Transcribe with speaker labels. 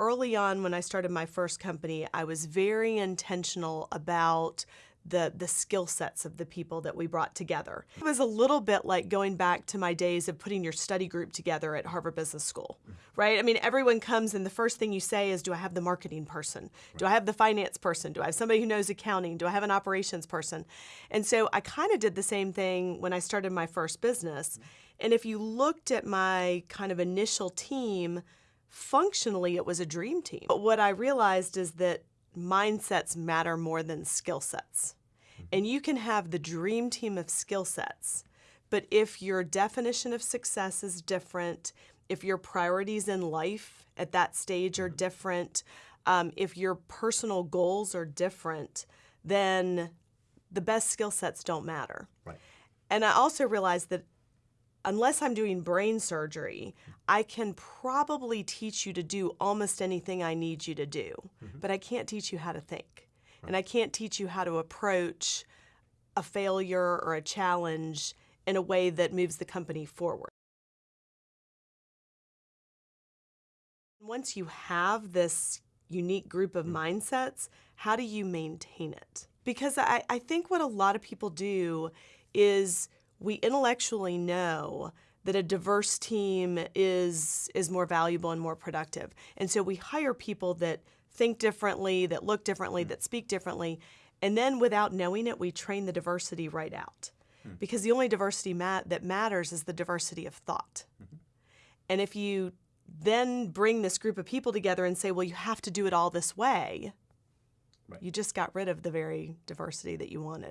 Speaker 1: early on when I started my first company, I was very intentional about the the skill sets of the people that we brought together. It was a little bit like going back to my days of putting your study group together at Harvard Business School. Right? I mean, everyone comes and the first thing you say is do I have the marketing person? Do I have the finance person? Do I have somebody who knows accounting? Do I have an operations person? And so I kind of did the same thing when I started my first business. And if you looked at my kind of initial team, functionally it was a dream team. But what I realized is that mindsets matter more than skill sets. And you can have the dream team of skill sets, but if your definition of success is different, if your priorities in life at that stage are different, um, if your personal goals are different, then the best skill sets don't matter.
Speaker 2: Right.
Speaker 1: And I also realized that unless I'm doing brain surgery, I can probably teach you to do almost anything I need you to do, mm-hmm. but I can't teach you how to think. And I can't teach you how to approach a failure or a challenge in a way that moves the company forward. Once you have this unique group of mm. mindsets, how do you maintain it? Because I, I think what a lot of people do is we intellectually know that a diverse team is is more valuable and more productive. And so we hire people that think differently, that look differently, hmm. that speak differently, and then without knowing it, we train the diversity right out. Hmm. Because the only diversity mat- that matters is the diversity of thought. Mm-hmm. And if you then bring this group of people together and say, well, you have to do it all this way,
Speaker 2: Right.
Speaker 1: you just got rid of the very diversity that you wanted.